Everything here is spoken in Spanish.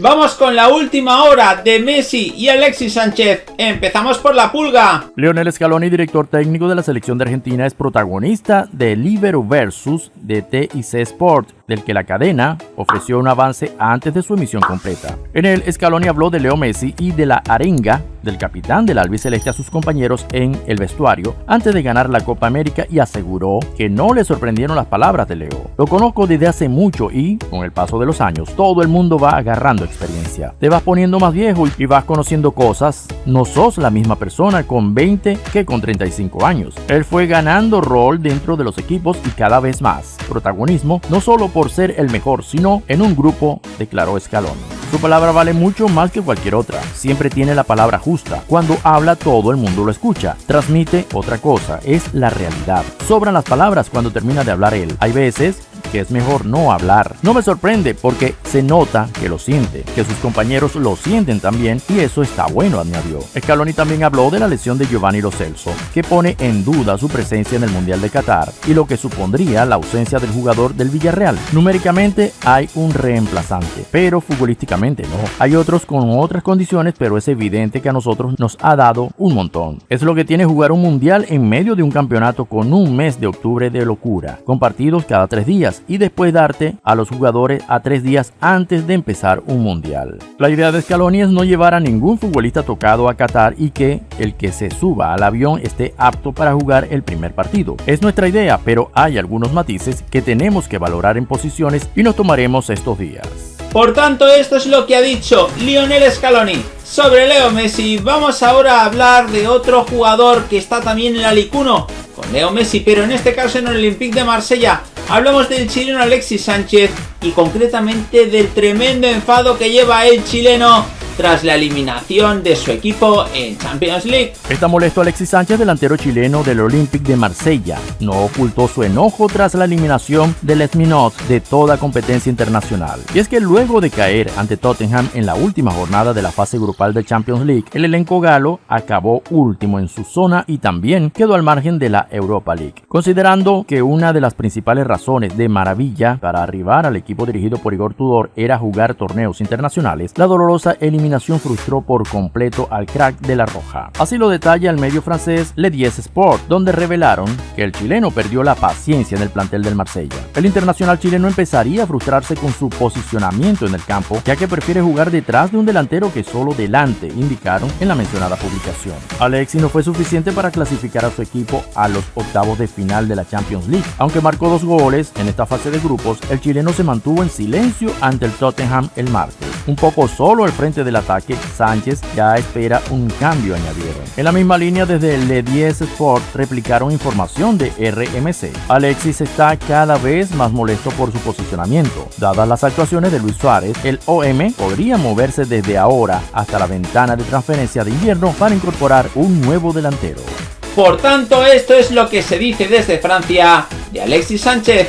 Vamos con la última hora de Messi y Alexis Sánchez. Empezamos por la pulga. Leonel Scaloni, director técnico de la selección de Argentina, es protagonista de Libero versus de TIC Sport, del que la cadena ofreció un avance antes de su emisión completa. En él, Scaloni habló de Leo Messi y de la arenga del capitán del albiceleste a sus compañeros en el vestuario antes de ganar la Copa América y aseguró que no le sorprendieron las palabras de Leo. Lo conozco desde hace mucho y, con el paso de los años, todo el mundo va agarrando experiencia. Te vas poniendo más viejo y vas conociendo cosas. No sos la misma persona con 20 que con 35 años. Él fue ganando rol dentro de los equipos y cada vez más protagonismo, no solo por ser el mejor, sino en un grupo, declaró Scaloni. Su palabra vale mucho más que cualquier otra. Siempre tiene la palabra justa. Cuando habla todo el mundo lo escucha. Transmite otra cosa, es la realidad. Sobran las palabras cuando termina de hablar él. Hay veces que es mejor no hablar. No me sorprende porque se nota que lo siente, que sus compañeros lo sienten también y eso está bueno, añadió. Scaloni también habló de la lesión de Giovanni Lo que pone en duda su presencia en el Mundial de Qatar y lo que supondría la ausencia del jugador del Villarreal. Numéricamente hay un reemplazante, pero futbolísticamente no. Hay otros con otras condiciones, pero es evidente que a nosotros nos ha dado un montón. Es lo que tiene jugar un Mundial en medio de un campeonato con un mes de octubre de locura, con partidos cada tres días y después darte a los jugadores a tres días antes de empezar un mundial. La idea de Scaloni es no llevar a ningún futbolista tocado a Qatar y que el que se suba al avión esté apto para jugar el primer partido. Es nuestra idea, pero hay algunos matices que tenemos que valorar en posiciones y nos tomaremos estos días. Por tanto, esto es lo que ha dicho Lionel Scaloni sobre Leo Messi. Vamos ahora a hablar de otro jugador que está también en la Ligue 1 con Leo Messi, pero en este caso en el Olympique de Marsella. Hablamos del chileno Alexis Sánchez y concretamente del tremendo enfado que lleva el chileno tras la eliminación de su equipo en Champions League. Está molesto Alexis Sánchez, delantero chileno del Olympique de Marsella. No ocultó su enojo tras la eliminación del Esminot de toda competencia internacional. Y es que luego de caer ante Tottenham en la última jornada de la fase grupal de Champions League, el elenco galo acabó último en su zona y también quedó al margen de la Europa League. Considerando que una de las principales razones de maravilla para arribar al equipo dirigido por Igor Tudor era jugar torneos internacionales, la dolorosa eliminación frustró por completo al crack de la Roja. Así lo detalla el medio francés Le 10 Sport, donde revelaron que el chileno perdió la paciencia en el plantel del Marsella. El internacional chileno empezaría a frustrarse con su posicionamiento en el campo, ya que prefiere jugar detrás de un delantero que solo delante, indicaron en la mencionada publicación. Alexis no fue suficiente para clasificar a su equipo a los octavos de final de la Champions League. Aunque marcó dos goles en esta fase de grupos, el chileno se mantuvo en silencio ante el Tottenham el martes. Un poco solo al frente del ataque, Sánchez ya espera un cambio, añadieron. En la misma línea, desde el Le 10 Sport replicaron información de RMC. Alexis está cada vez más molesto por su posicionamiento. Dadas las actuaciones de Luis Suárez, el OM podría moverse desde ahora hasta la ventana de transferencia de invierno para incorporar un nuevo delantero. Por tanto, esto es lo que se dice desde Francia de Alexis Sánchez.